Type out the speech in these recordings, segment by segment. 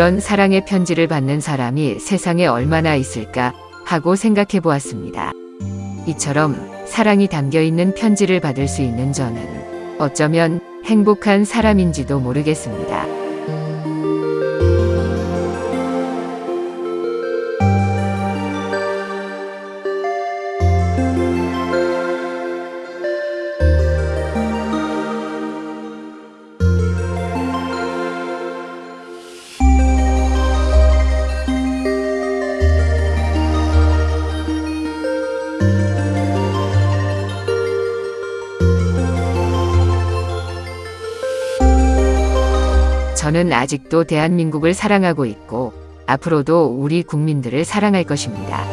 이런 사랑의 편지를 받는 사람이 세상에 얼마나 있을까 하고 생각해 보았습니다. 이처럼 사랑이 담겨 있는 편지를 받을 수 있는 저는 어쩌면 행복한 사람인지도 모르겠습니다. 저는 아직도 대한민국을 사랑하고 있고 앞으로도 우리 국민들을 사랑할 것입니다.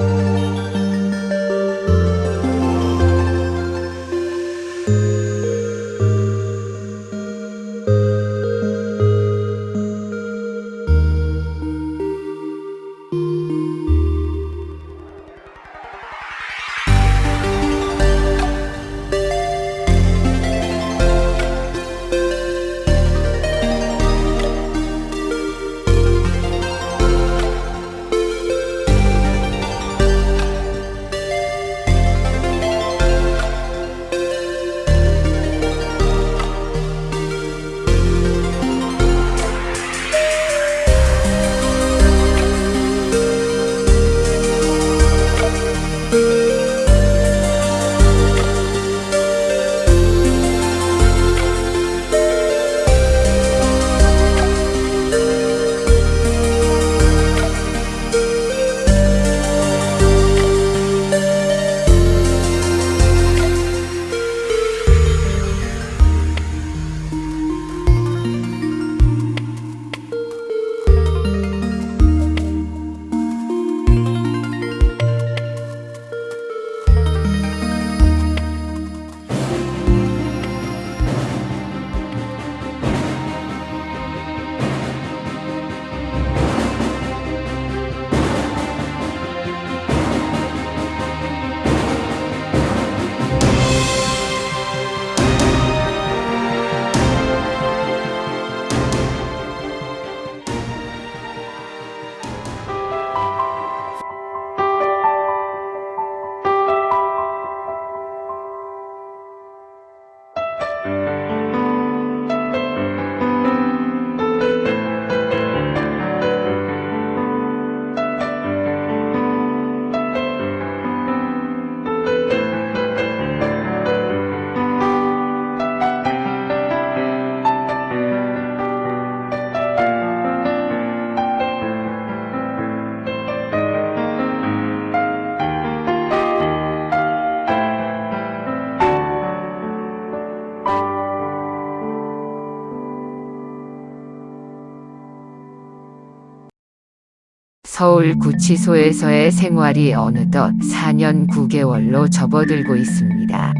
서울 구치소에서의 생활이 어느덧 4년 9개월로 접어들고 있습니다.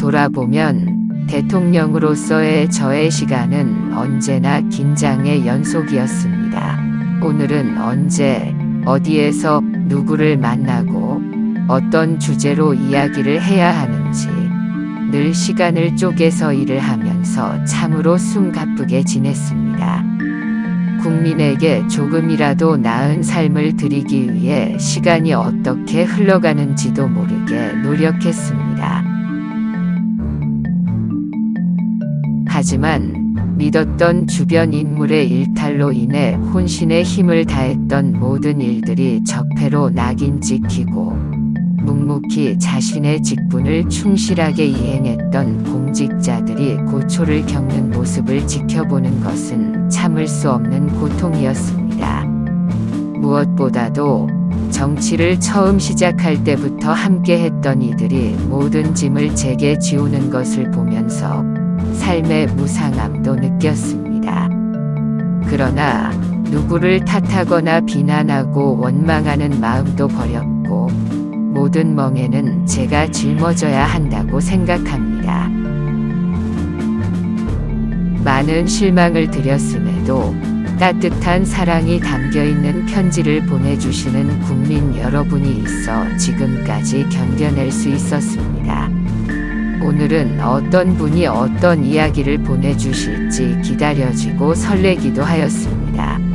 돌아보면 대통령으로서의 저의 시간은 언제나 긴장의 연속이었습니다. 오늘은 언제, 어디에서 누구를 만나고 어떤 주제로 이야기를 해야 하는지 늘 시간을 쪼개서 일을 하면서 참으로 숨가쁘게 지냈습니다. 국민에게 조금이라도 나은 삶을 드리기 위해 시간이 어떻게 흘러가는지도 모르게 노력했습니다. 하지만 믿었던 주변 인물의 일탈로 인해 혼신의 힘을 다했던 모든 일들이 적폐로 낙인 찍히고 묵묵히 자신의 직분을 충실하게 이행했던 공직자들이 고초를 겪는 모습을 지켜보는 것은 참을 수 없는 고통이었습니다. 무엇보다도 정치를 처음 시작할 때부터 함께 했던 이들이 모든 짐을 제게 지우는 것을 보면서 삶의 무상함도 느꼈습니다. 그러나 누구를 탓하거나 비난하고 원망하는 마음도 버렸고 모든 멍에는 제가 짊어져야 한다고 생각합니다. 많은 실망을 드렸음에도 따뜻한 사랑이 담겨 있는 편지를 보내주시는 국민 여러분이 있어 지금까지 견뎌낼 수 있었습니다. 오늘은 어떤 분이 어떤 이야기를 보내주실지 기다려지고 설레기도 하였습니다.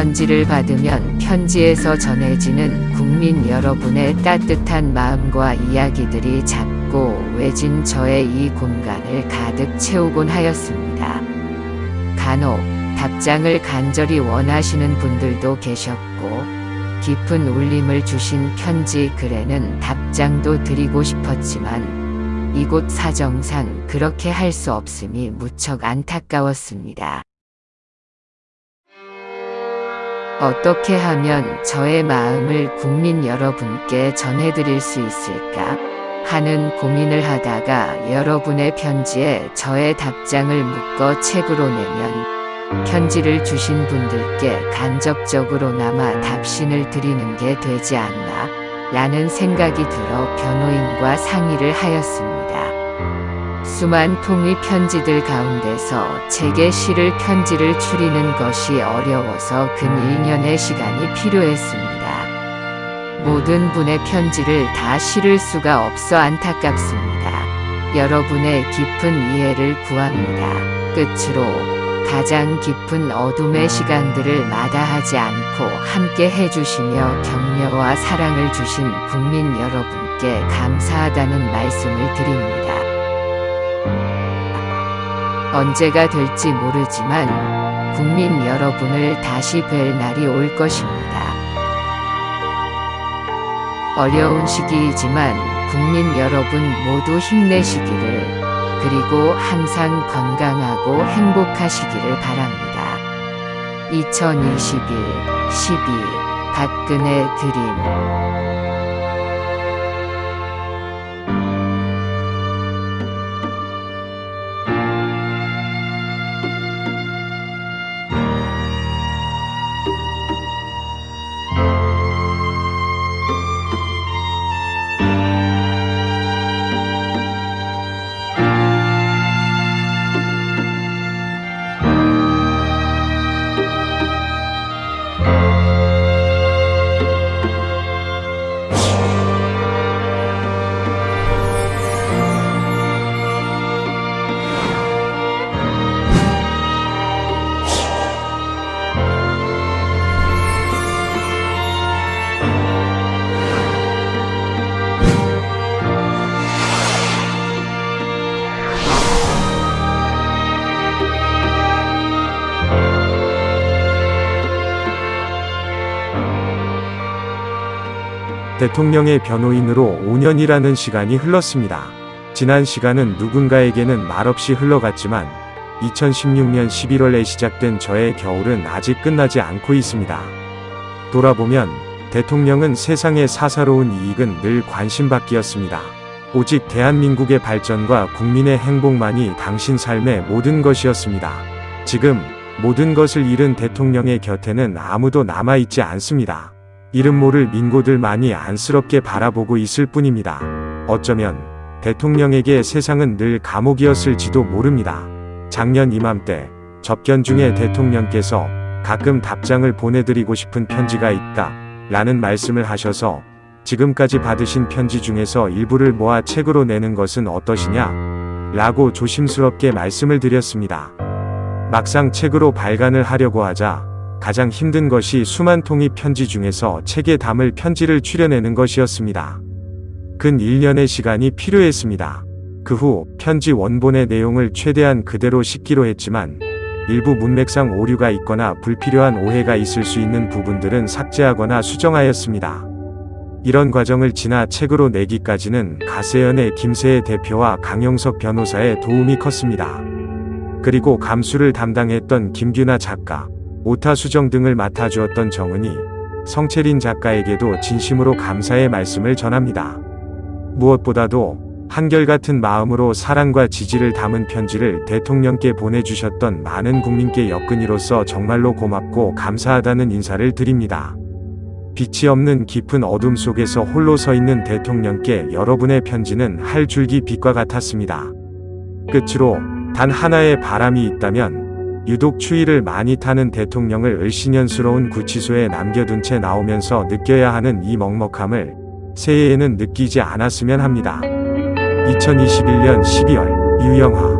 편지를 받으면 편지에서 전해지는 국민 여러분의 따뜻한 마음과 이야기들이 작고 외진 저의 이 공간을 가득 채우곤 하였습니다. 간혹 답장을 간절히 원하시는 분들도 계셨고 깊은 울림을 주신 편지 글에는 답장도 드리고 싶었지만 이곳 사정상 그렇게 할 수 없음이 무척 안타까웠습니다. 어떻게 하면 저의 마음을 국민 여러분께 전해드릴 수 있을까 하는 고민을 하다가 여러분의 편지에 저의 답장을 묶어 책으로 내면 편지를 주신 분들께 간접적으로나마 답신을 드리는 게 되지 않나 라는 생각이 들어 변호인과 상의를 하였습니다. 수만 통의 편지들 가운데서 제게 실을 편지를 추리는 것이 어려워서 근 1년의 시간이 필요했습니다. 모든 분의 편지를 다 실을 수가 없어 안타깝습니다. 여러분의 깊은 이해를 구합니다. 끝으로 가장 깊은 어둠의 시간들을 마다하지 않고 함께 해주시며 격려와 사랑을 주신 국민 여러분께 감사하다는 말씀을 드립니다. 언제가 될지 모르지만 국민 여러분을 다시 뵐 날이 올 것입니다. 어려운 시기이지만 국민 여러분 모두 힘내시기를 그리고 항상 건강하고 행복하시기를 바랍니다. 2021 12 박근혜 드림 대통령의 변호인으로 5년이라는 시간이 흘렀습니다. 지난 시간은 누군가에게는 말없이 흘러갔지만 2016년 11월에 시작된 저의 겨울은 아직 끝나지 않고 있습니다. 돌아보면 대통령은 세상의 사사로운 이익은 늘 관심받기였습니다. 오직 대한민국의 발전과 국민의 행복만이 당신 삶의 모든 것이었습니다. 지금 모든 것을 잃은 대통령의 곁에는 아무도 남아있지 않습니다. 이름 모를 민고들만이 안쓰럽게 바라보고 있을 뿐입니다. 어쩌면 대통령에게 세상은 늘 감옥이었을지도 모릅니다. 작년 이맘때 접견 중에 대통령께서 가끔 답장을 보내드리고 싶은 편지가 있다 라는 말씀을 하셔서 지금까지 받으신 편지 중에서 일부를 모아 책으로 내는 것은 어떠시냐 라고 조심스럽게 말씀을 드렸습니다. 막상 책으로 발간을 하려고 하자 가장 힘든 것이 수만 통의 편지 중에서 책에 담을 편지를 추려내는 것이었습니다. 근 1년의 시간이 필요했습니다. 그 후 편지 원본의 내용을 최대한 그대로 싣기로 했지만 일부 문맥상 오류가 있거나 불필요한 오해가 있을 수 있는 부분들은 삭제하거나 수정하였습니다. 이런 과정을 지나 책으로 내기까지는 가세연의 김세혜 대표와 강영석 변호사의 도움이 컸습니다. 그리고 감수를 담당했던 김규나 작가, 오타 수정 등을 맡아주었던 정은이, 성채린 작가에게도 진심으로 감사의 말씀을 전합니다. 무엇보다도 한결같은 마음으로 사랑과 지지를 담은 편지를 대통령께 보내주셨던 많은 국민께 엮은이로서 정말로 고맙고 감사하다는 인사를 드립니다. 빛이 없는 깊은 어둠 속에서 홀로 서 있는 대통령께 여러분의 편지는 할 줄기 빛과 같았습니다. 끝으로 단 하나의 바람이 있다면 유독 추위를 많이 타는 대통령을 을신연스러운 구치소에 남겨둔 채 나오면서 느껴야 하는 이 먹먹함을 새해에는 느끼지 않았으면 합니다. 2021년 12월 유영하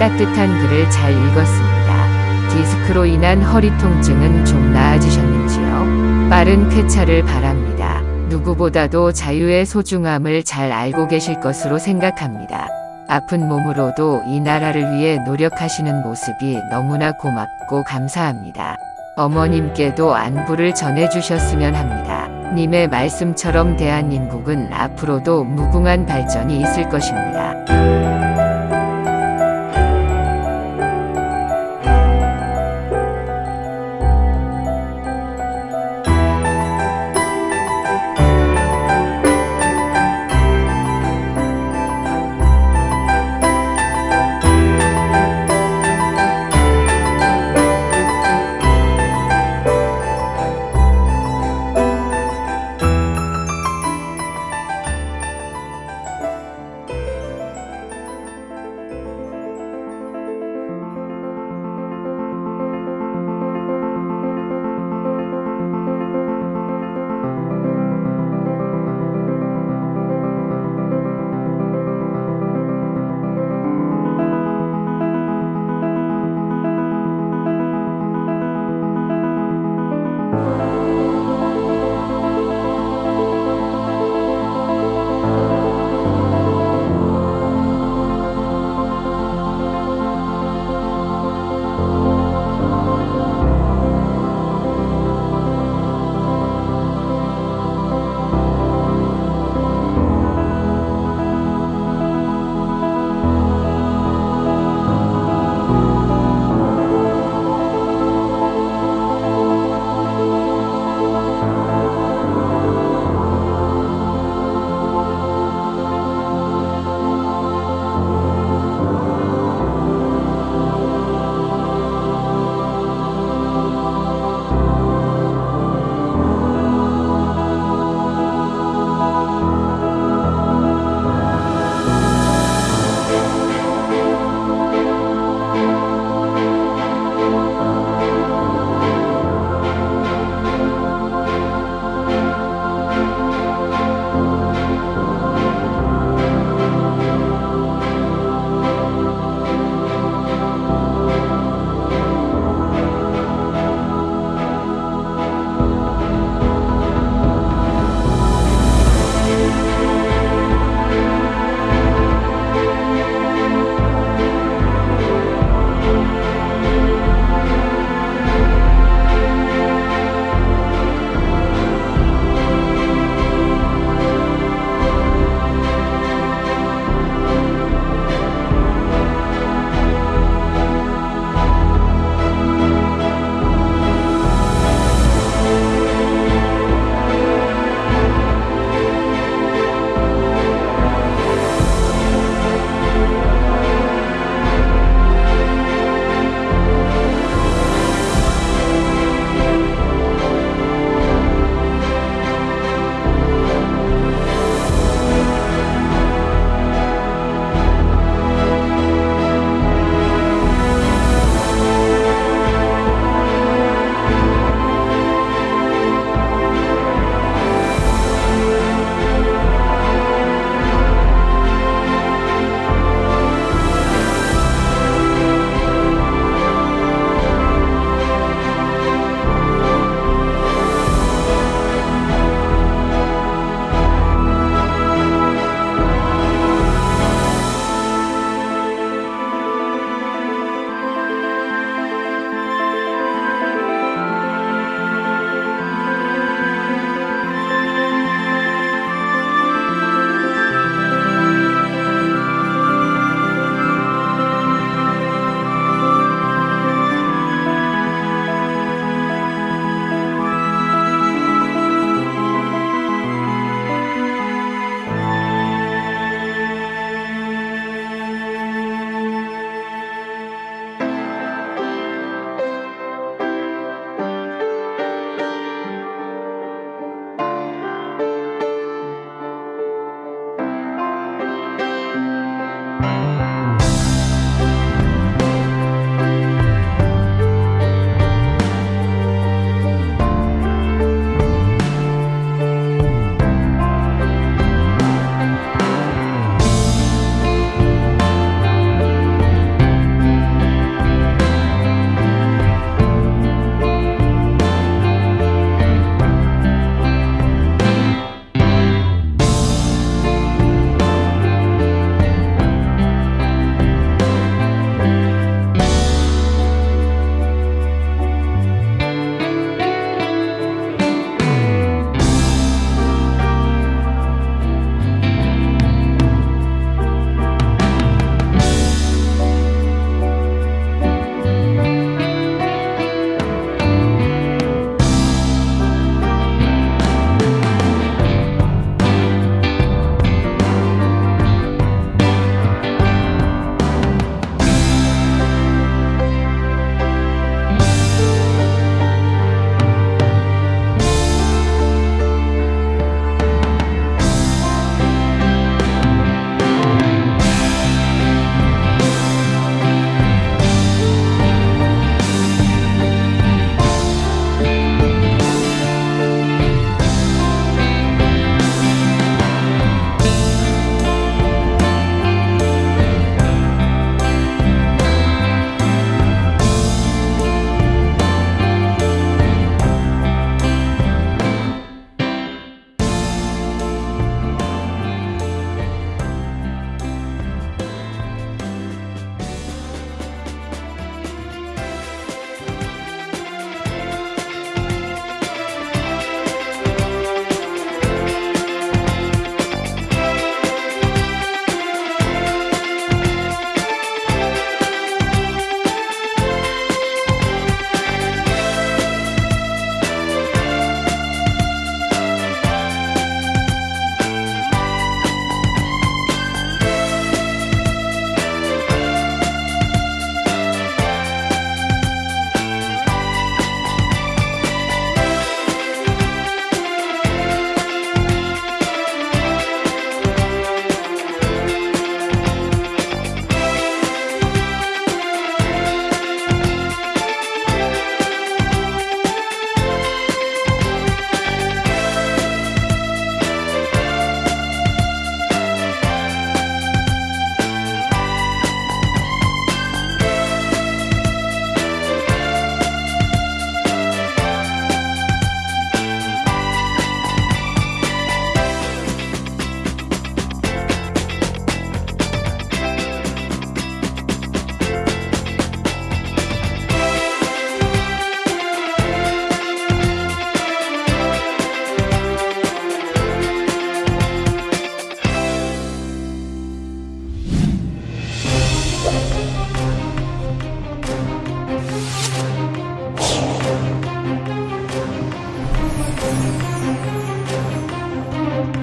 따뜻한 글을 잘 읽었습니다. 디스크로 인한 허리 통증은 좀 나아지셨는지요? 빠른 쾌차를 바랍니다. 누구보다도 자유의 소중함을 잘 알고 계실 것으로 생각합니다. 아픈 몸으로도 이 나라를 위해 노력하시는 모습이 너무나 고맙고 감사합니다. 어머님께도 안부를 전해주셨으면 합니다. 님의 말씀처럼 대한민국은 앞으로도 무궁한 발전이 있을 것입니다.